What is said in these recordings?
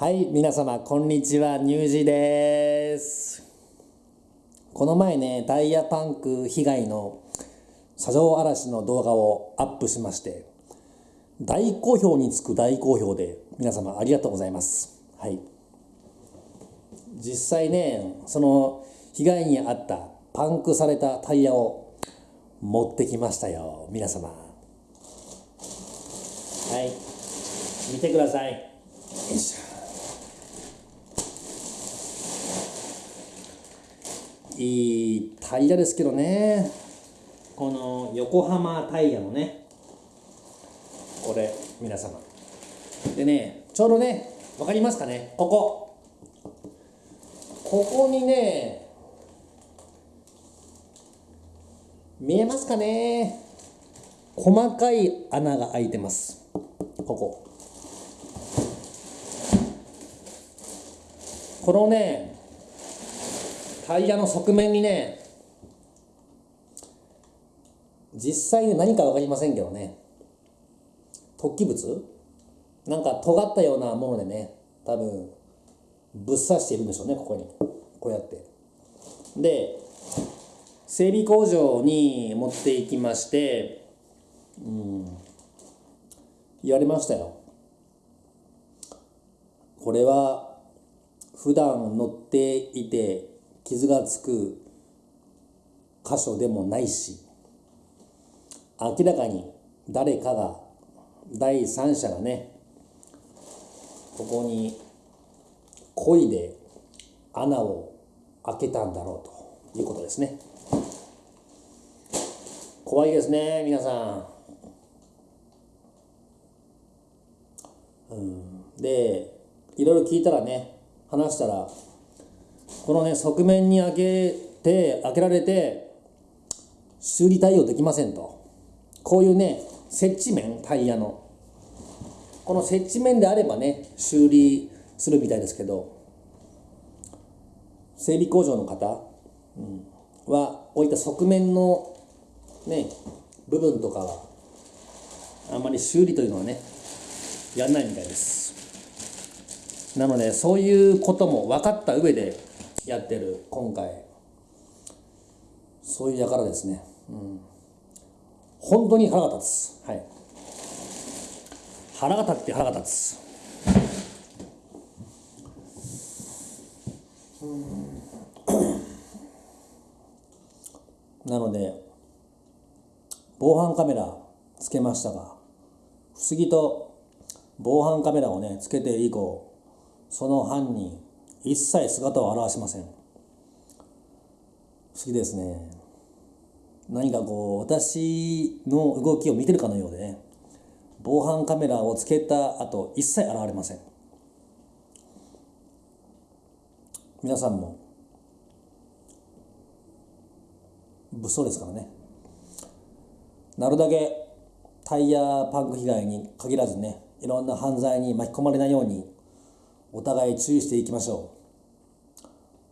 はい、皆様、こんにちは、ニュージーです。この前ね、タイヤパンク被害の車上荒らしの動画をアップしまして、大好評につく大好評で、皆様ありがとうございます。はい。実際ね、その被害に遭ったパンクされたタイヤを持ってきましたよ、皆様。はい、見てください。よいしょ。いいタイヤですけどね。この横浜タイヤのね。これ皆様。でねちょうどね分かりますかね？ここ。ここにね見えますかね？細かい穴が開いてます。ここ。このねタイヤの側面にね実際に何か分かりませんけどね。突起物？なんか尖ったようなものでね多分ぶっ刺しているんでしょうねここに。こうやって。で整備工場に持っていきましてうん言われましたよ。これは普段乗っていて傷がつく箇所でもないし明らかに誰かが第三者がねここに漕いで穴を開けたんだろうということですね。怖いですね皆さん、うん、でいろいろ聞いたらね話したらこのね側面に開けて開けられて修理対応できませんと。こういうね接地面タイヤの。この接地面であればね修理するみたいですけど整備工場の方、うん、はこういた側面のね部分とかはあんまり修理というのはねやんないみたいです。なのでそういうことも分かった上でやってる今回。そういう輩ですね、うん、本当に腹が立つ。はい。腹が立って腹が立つ。なので防犯カメラつけましたが不思議と防犯カメラをねつけて以降その犯人一切姿を現しません。不思議ですね。何かこう私の動きを見てるかのようでね。防犯カメラをつけた後一切現れません。皆さんも物騒ですからね。なるだけタイヤパンク被害に限らずねいろんな犯罪に巻き込まれないようにお互い注意していきましょ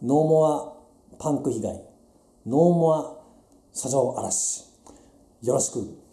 う。ノーモアパンク被害。ノーモア車上荒らし。よろしく。